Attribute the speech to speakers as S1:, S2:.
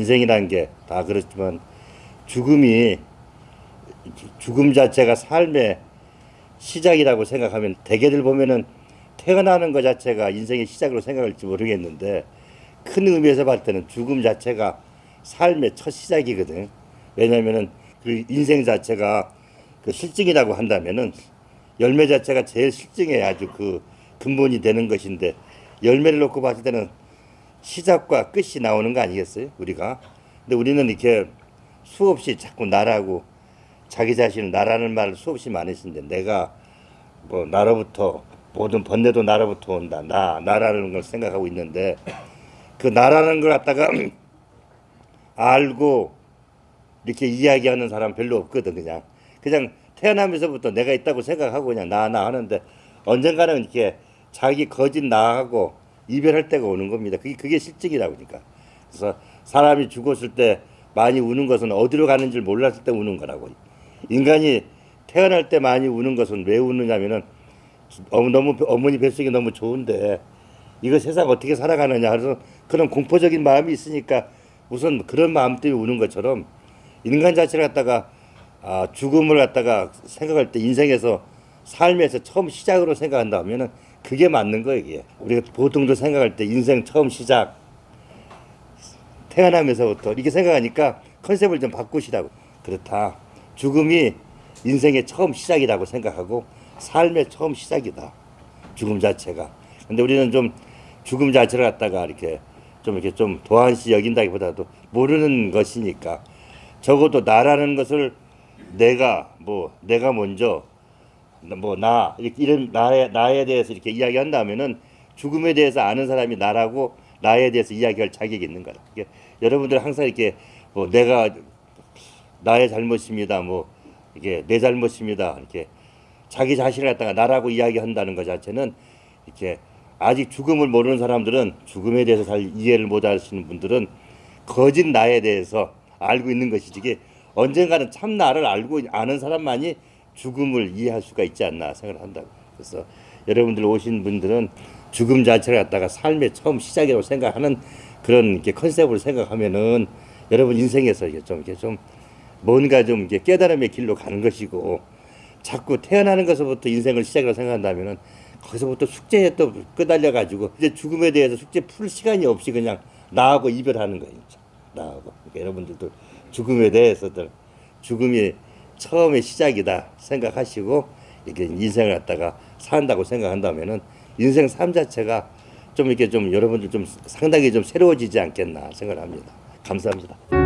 S1: 인생이란 게 다 그렇지만 죽음이 죽음 자체가 삶의 시작이라고 생각하면 대개들 보면은 태어나는 것 자체가 인생의 시작으로 생각할지 모르겠는데 큰 의미에서 봤을 때는 죽음 자체가 삶의 첫 시작이거든. 왜냐면은 그 인생 자체가 그 실증이라고 한다면은 열매 자체가 제일 실증에 아주 그 근본이 되는 것인데 열매를 놓고 봤을 때는 시작과 끝이 나오는 거 아니겠어요? 우리가. 근데 우리는 이렇게 수없이 자꾸 나라고 자기 자신을 나라는 말을 수없이 많이 쓰는데 내가 뭐 나로부터 모든 번뇌도 나로부터 온다. 나 나라는 걸 생각하고 있는데 그 나라는 걸 갖다가 알고 이렇게 이야기하는 사람 별로 없거든 그냥 그냥 태어나면서부터 내가 있다고 생각하고 그냥 나나 하는데 언젠가는 이렇게 자기 거짓 나하고 이별할 때가 오는 겁니다. 그게 그게 실증이라고 그러니까. 그래서 사람이 죽었을 때 많이 우는 것은 어디로 가는 줄 몰랐을 때 우는 거라고. 인간이 태어날 때 많이 우는 것은 왜 우느냐면은 어, 너무 어머니 뱃속이 너무 좋은데 이거 세상 어떻게 살아가느냐 그래서 그런 공포적인 마음이 있으니까 우선 그런 마음 때문에 우는 것처럼 인간 자체를 갖다가 아, 죽음을 갖다가 생각할 때 인생에서 삶에서 처음 시작으로 생각한다 하면은 그게 맞는 거예요 이게. 우리가 보통도 생각할 때 인생 처음 시작 태어나면서부터 이렇게 생각하니까 컨셉을 좀 바꾸시라고. 그렇다. 죽음이 인생의 처음 시작이라고 생각하고 삶의 처음 시작이다. 죽음 자체가. 근데 우리는 좀 죽음 자체를 갖다가 이렇게 좀 이렇게 좀 도한시 여긴다기보다도 모르는 것이니까 적어도 나라는 것을 내가 뭐 내가 먼저 뭐 나 이런 나에 나에 대해서 이렇게 이야기한다면은 죽음에 대해서 아는 사람이 나라고 나에 대해서 이야기할 자격이 있는 거다. 이게 여러분들 항상 이렇게 뭐 내가 나의 잘못입니다. 뭐 이게 내 잘못입니다. 이렇게 자기 자신을 갖다가 나라고 이야기한다는 것 자체는 이렇게 아직 죽음을 모르는 사람들은 죽음에 대해서 잘 이해를 못 하시는 분들은 거짓 나에 대해서 알고 있는 것이지 이게 언젠가는 참 나를 알고 아는 사람만이 죽음을 이해할 수가 있지 않나 생각을 한다고. 그래서 여러분들 오신 분들은 죽음 자체를 갖다가 삶의 처음 시작이라고 생각하는 그런 이렇게 컨셉을 생각하면은 여러분 인생에서 이게 좀 이렇게 좀 뭔가 좀 이게 깨달음의 길로 가는 것이고 자꾸 태어나는 것부터 인생을 시작으로 생각한다면은 거기서부터 숙제에 또 끄달려 가지고 이제 죽음에 대해서 숙제 풀 시간이 없이 그냥 나하고 이별하는 거예요. 나하고 그러니까 여러분들도 죽음에 대해서들 죽음이 처음의 시작이다 생각하시고 이렇게 인생을 갖다가 산다고 생각한다면은 인생 삶 자체가 좀 이렇게 좀 여러분들 좀 상당히 좀 새로워지지 않겠나 생각을 합니다. 감사합니다.